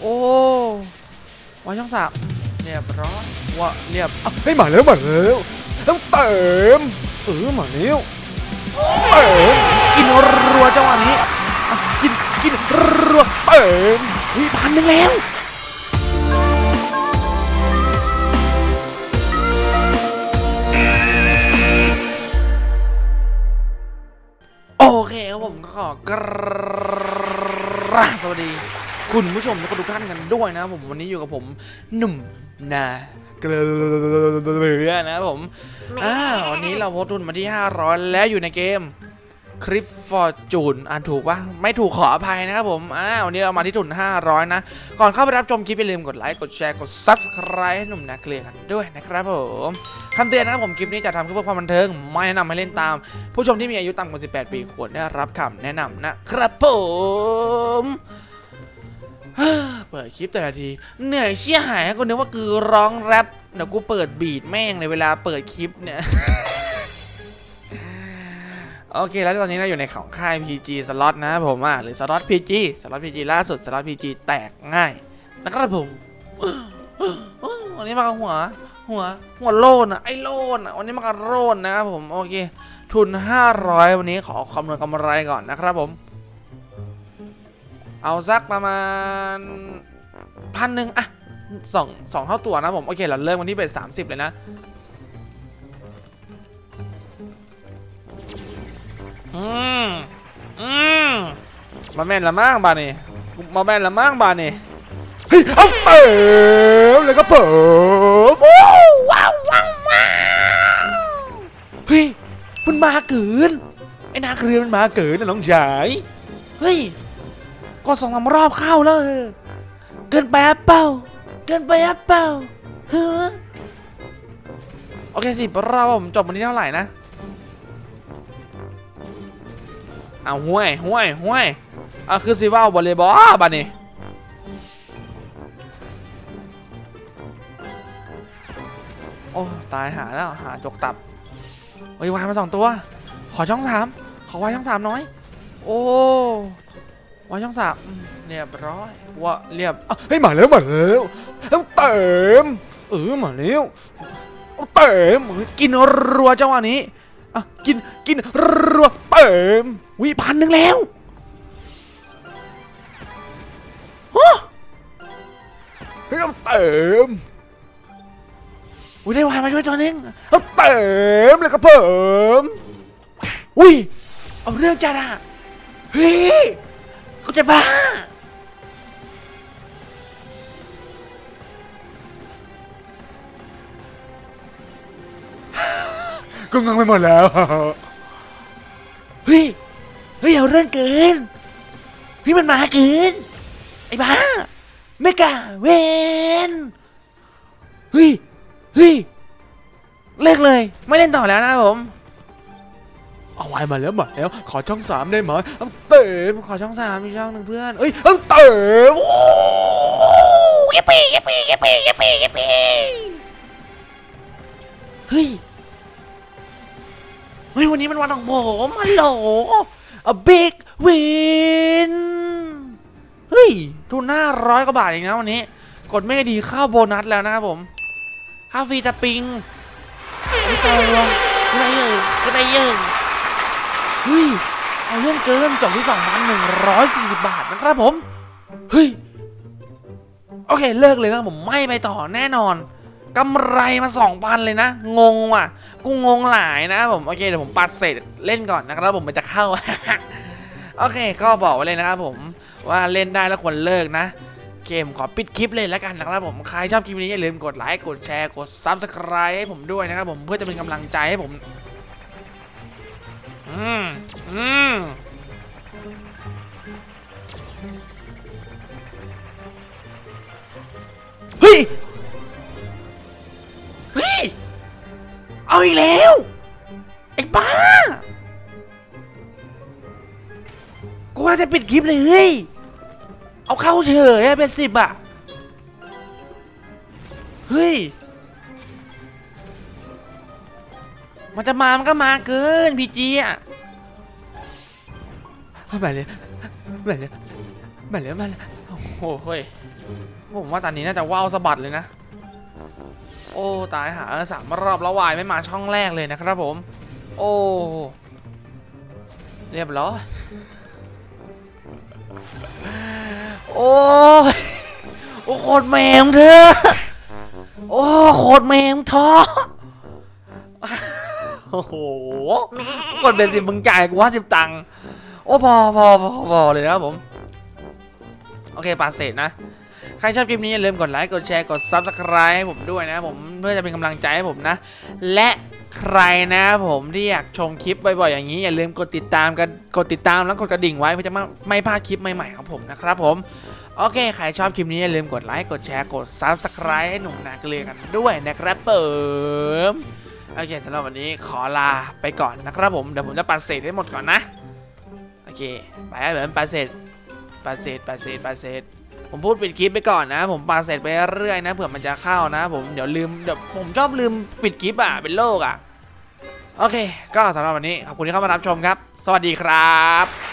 โอ้วางช่องสามเรียบร้อยว่าเรียบอะเฮ้ยมาแล้วมาแล้วต้องเติมเออมาแล้วเติมกินรัวจังหวะนี้อะกินกินรัวเติมวิพันหนึ่งแล้วโอเคครับผมก็ขอกราบสวัสดี คุณผู้ชมและทุกท่านกันด้วยนะครับผมวันนี้อยู่กับผมหนุ่มนาเกลือนะครับผมอ่าวันนี้เราโพสต์ทุนมาที่ 500 แล้วอยู่ในเกมคลิปฟอร์จูนอ่านถูกปะไม่ถูกขออภัยนะครับผมอ่าวันนี้เรามาที่ทุน 500 นะ ก่อนเข้าไปรับชมคลิปอย่าลืมกดไลค์ กดแชร์ กด Subscribe ให้หนุ่มนาเกลือกันด้วยนะครับผมคำเตือนนะครับผมคลิปนี้จะทำขึ้นเพื่อความบันเทิง ไม่แนะนำให้เล่นตาม ผู้ชมที่มีอายุต่ำกว่า 18 ปีควรได้รับคำแนะนำนะครับผม เปิดคลิปแต่ละที เหนื่อยเชี่ยหายกูนึกว่าคือร้องแรปเดี๋ยวกูเปิด beat แม่งเลยเวลาเปิดคลิปเนี่ย โอเคแล้วตอนนี้เราอยู่ในของค่าย PG สล็อตนะผมอะหรือสล็อต PG สล็อต PG ล่าสุดสล็อต PG แตกง่ายนะครับผมวันนี้มากับหัว หัว หัวโลนอะไอโลนอะวันนี้มากับโลนนะครับผมโอเค ทุน 500 วันนี้ขอคำนวณกำไรก่อนนะครับผม เอาสักประมาณพันหนึ่งอะสองสองเท่าตัวนะผม โอเค เราเริ่มวันที่เป็นสามสิบเลยนะอืมอืมมาแม่นละมั่งบานี่มาแม่นละมั่งบานี่เฮ้ยเอาเติมแล้วก็เปิมว้าวว้าวว้าวเฮ้ยมันมาเกินไอ้นาเกลือมันมาเกินนะน้องชายเฮ้ย ก็สองสารอบเข้าแล้วเออเกินไปอะเปล่าเกินไปอะเปล่าเฮ้อโอเคสิรอบผมจบวันที่เท่าไหร่นะเอาห้วยห้วยห้วยเอาคือสิว่าวบอลเลยบอลบัดนี้โอ้ตายหาแล้วหาจกตับเฮ้ยวายมาสองตัว ขอช่องสามขอวายช่องสามน้อย โอ้ วายช่องสามอืมเรียบร้อยว่าเรียบอะเฮ้ยมาแล้วมาแล้วต้องเติมเออมาแล้วเอาเติมกินรัวจังหวะนี้อะกินกินรัวเติมวิพันหนึ่งแล้วเฮ้ยเอาเติมอุ้ยได้วายมาด้วยตัวหนึงเอาเติมแล้วก็เพิ่มอุ้ยเอาเรื่องจัดอะเฮ้ย กูจะบ้าก็งังไปหมดแล้ว เฮ้ย เฮ้ย เอาเรื่องเกิน เฮ้ย มันมาเกิน ไอ้บ้า ไม่กล้าเวนเฮ้ย เฮ้ย เลิกเลย ไม่เล่นต่อแล้วนะครับผม เอาไว้มาแล้วมาแล้ว ขอช่องสามได้ไหมเอาเติมขอช่องสามมีช่องหนึ่งเพื่อนเอ้ยเอาเติมยิปปี้ยิปปี้ยิปปี้ยิปปี้ยิปปี้เฮ้ยเฮ้ยวันนี้มันวันของผมฮัลโหล a big win เฮ้ยทุนหน้าร้อยกว่าบาทเองนะวันนี้ กดไม่ดีเข้าโบนัสแล้วนะครับผมค่าฟรีตะปิงไม่ตายรวมก็ได้เยอะก็ได้เยอะ เฮ้ยเอาเรื่องเกินจบที่2,140บาทนะครับผม เฮ้ย โอเคเลิกเลยนะผมไม่ไปต่อแน่นอนกำไรมา2,000เลยนะ งงว่ะ กูงงหลายนะผมโอเคเดี๋ยวผมปัดเสร็จเล่นก่อนนะครับผมมันจะเข้า โอเค ก็บอกไว้เลยนะครับผมว่าเล่นได้แล้วควรเลิกนะ เกมขอปิดคลิปเลยแล้วกันนะครับผมใครชอบคลิปนี้อย่าลืมกดไลค์กดแชร์กด Subscribe ให้ผมด้วยนะครับผมเพื่อจะเป็นกำลังใจให้ผม อืมอืมเฮ้ย เฮ้ย เอาอีกแล้ว ไอ้บ้า กูว่าจะปิดคลิปเลยเฮ้ย เอาเข้าเฉยอะเป็นสิบอะเฮ้ยมันจะมา มันก็มาเกิน พีจีอะ มาเลยมาเลยมาเลยมาเลยโอ้โหโอ้เฮ้ยผมว่าตอนนี้น่าจะว่าวสะบัดเลยนะ โอ้ตายหาสามรอบแล้ววายไม่มาช่องแรกเลยนะครับผม โอ้เรียบร้อยโอ้โอ้โคตรแมงเธอโอ้โคตรแมงท้อโอ้โหกดเป็นสิมึงจ่ายกูว่าสิบตังค์ โอ้พอพอพอพอเลยนะครับผม โอเคปาเสร็จนะ ใครชอบคลิปนี้อย่าลืมกดไลค์กดแชร์กด Subscribe ให้ผมด้วยนะผมเพื่อจะเป็นกำลังใจให้ผมนะ และใครนะผมที่อยากชมคลิปบ่อยๆอย่างนี้อย่าลืมกดติดตามกันกดติดตามแล้วกดกระดิ่งไว้เพื่อจะไม่ไม่พลาดคลิปใหม่ๆของผมนะครับผมโอเค ใครชอบคลิปนี้อย่าลืมกดไลค์กดแชร์กด Subscribe ให้หนุ่มนาเกลือกันด้วยนะครับผมโอเคสำหรับวันนี้ขอลาไปก่อนนะครับผมเดี๋ยวผมจะปัดเศษให้หมดก่อนนะ เค ไปแล้วเหมือนปัดเศษปัดเศษปัดเศษปัดเศษผมพูดปิดคลิปไปก่อนนะ ผมปาเสร็จไปเรื่อยนะเผื่อมันจะเข้านะ ผมเดี๋ยวลืมเดี๋ยวผมชอบลืมปิดคลิปอะเป็นโรคอะ โอเค ก็สำหรับวันนี้ขอบคุณที่เข้ามารับชมครับ สวัสดีครับ